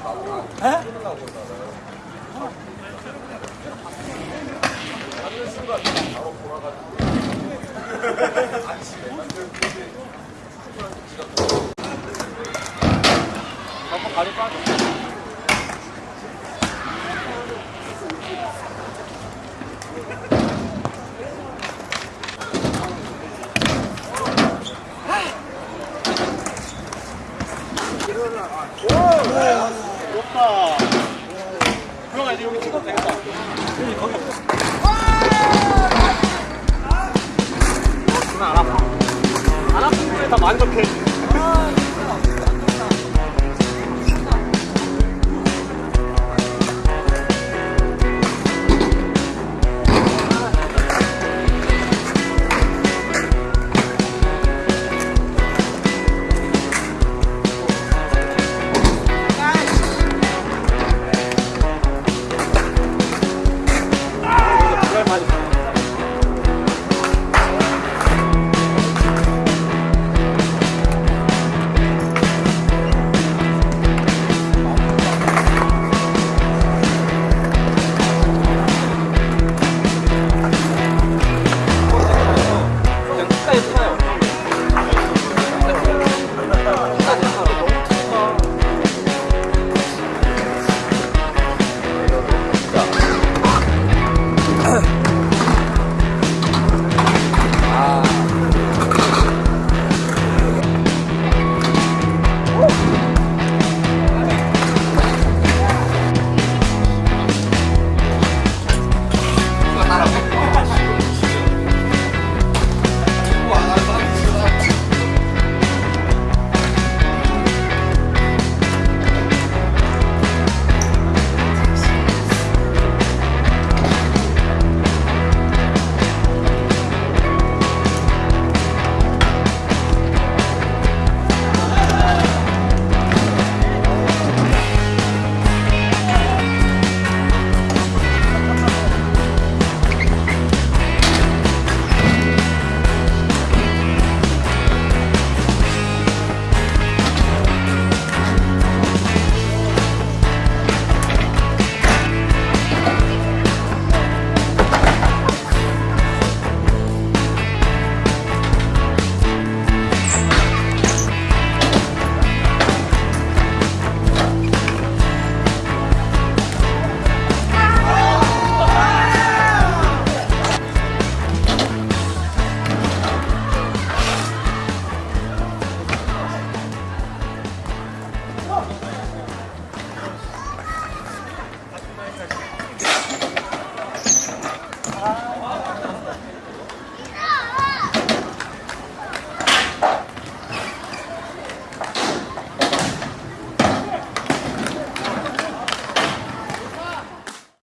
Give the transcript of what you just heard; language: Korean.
에? 한번 가져가 오! 좋다. 형아 이제 여기 찍어도 되겠다. 여기 거기. 그만 안 아파. 안 아픈 거에 다 만족해. 아.